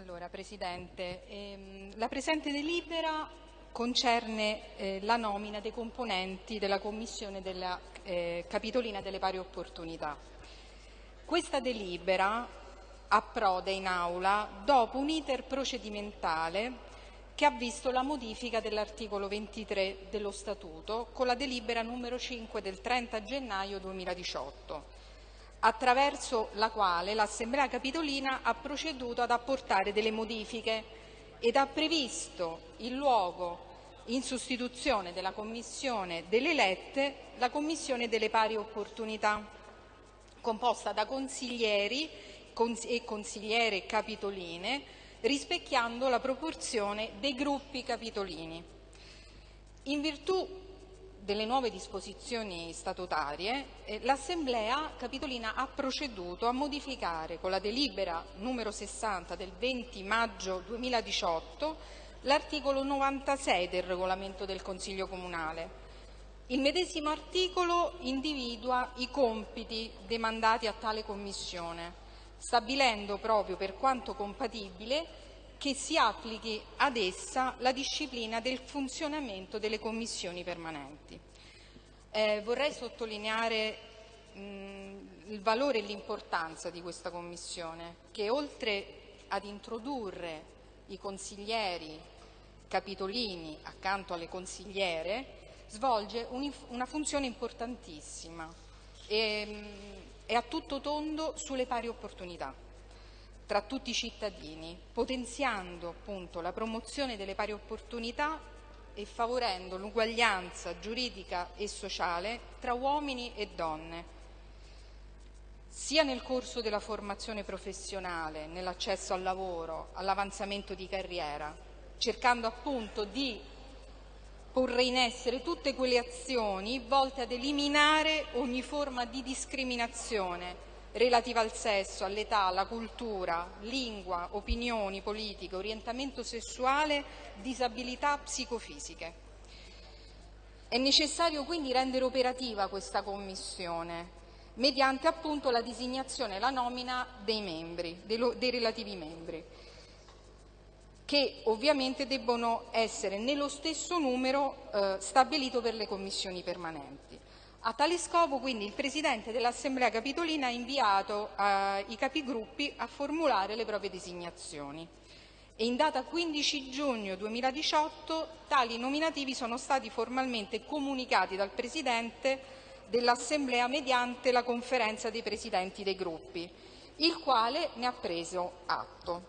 Allora, Presidente, ehm, la presente delibera concerne eh, la nomina dei componenti della Commissione della eh, Capitolina delle Pari Opportunità. Questa delibera approda in aula dopo un iter procedimentale che ha visto la modifica dell'articolo 23 dello Statuto con la delibera numero 5 del 30 gennaio 2018 attraverso la quale l'Assemblea Capitolina ha proceduto ad apportare delle modifiche ed ha previsto il luogo in sostituzione della Commissione delle elette la Commissione delle pari opportunità, composta da consiglieri e consigliere capitoline, rispecchiando la proporzione dei gruppi capitolini. In virtù delle nuove disposizioni statutarie, eh, l'Assemblea Capitolina ha proceduto a modificare con la delibera numero 60 del 20 maggio 2018 l'articolo 96 del regolamento del Consiglio Comunale. Il medesimo articolo individua i compiti demandati a tale Commissione, stabilendo proprio per quanto compatibile che si applichi ad essa la disciplina del funzionamento delle commissioni permanenti. Eh, vorrei sottolineare mh, il valore e l'importanza di questa commissione che oltre ad introdurre i consiglieri capitolini accanto alle consigliere svolge un, una funzione importantissima e mh, è a tutto tondo sulle pari opportunità tra tutti i cittadini, potenziando appunto la promozione delle pari opportunità e favorendo l'uguaglianza giuridica e sociale tra uomini e donne, sia nel corso della formazione professionale, nell'accesso al lavoro, all'avanzamento di carriera, cercando appunto di porre in essere tutte quelle azioni volte ad eliminare ogni forma di discriminazione relativa al sesso, all'età, alla cultura, lingua, opinioni politiche, orientamento sessuale, disabilità psicofisiche. È necessario quindi rendere operativa questa Commissione mediante appunto la designazione e la nomina dei membri, dei, dei relativi membri, che ovviamente debbono essere nello stesso numero eh, stabilito per le commissioni permanenti. A tale scopo quindi il Presidente dell'Assemblea Capitolina ha inviato eh, capigruppi a formulare le proprie designazioni e in data 15 giugno 2018 tali nominativi sono stati formalmente comunicati dal Presidente dell'Assemblea mediante la conferenza dei Presidenti dei gruppi, il quale ne ha preso atto.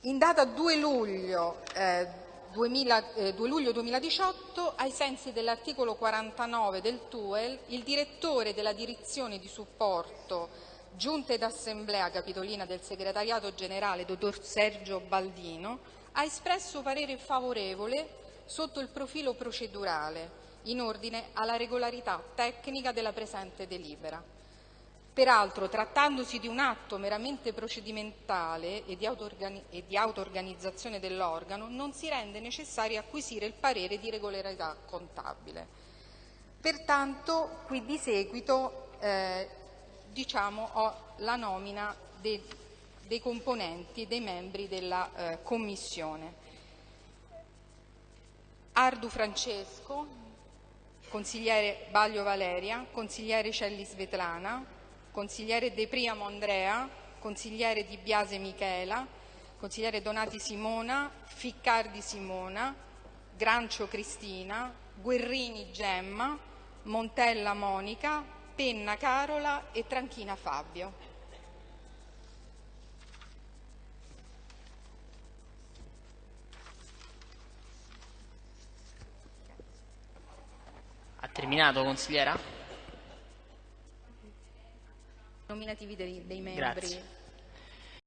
In data 2 luglio eh, 2000, eh, 2 luglio 2018, ai sensi dell'articolo 49 del TUEL, il direttore della direzione di supporto Giunta ed Assemblea Capitolina del Segretariato Generale, dottor Sergio Baldino, ha espresso parere favorevole sotto il profilo procedurale in ordine alla regolarità tecnica della presente delibera. Peraltro, trattandosi di un atto meramente procedimentale e di auto-organizzazione dell'organo, non si rende necessario acquisire il parere di regolarità contabile. Pertanto, qui di seguito eh, diciamo, ho la nomina dei, dei componenti, dei membri della eh, Commissione. Ardu Francesco, consigliere Baglio Valeria, consigliere Celli Svetlana, consigliere De Priamo Andrea, consigliere Di Biase Michela, consigliere Donati Simona, Ficcardi Simona, Grancio Cristina, Guerrini Gemma, Montella Monica, Penna Carola e Tranchina Fabio. Terminato, consigliera? Nominativi dei, dei membri. Grazie.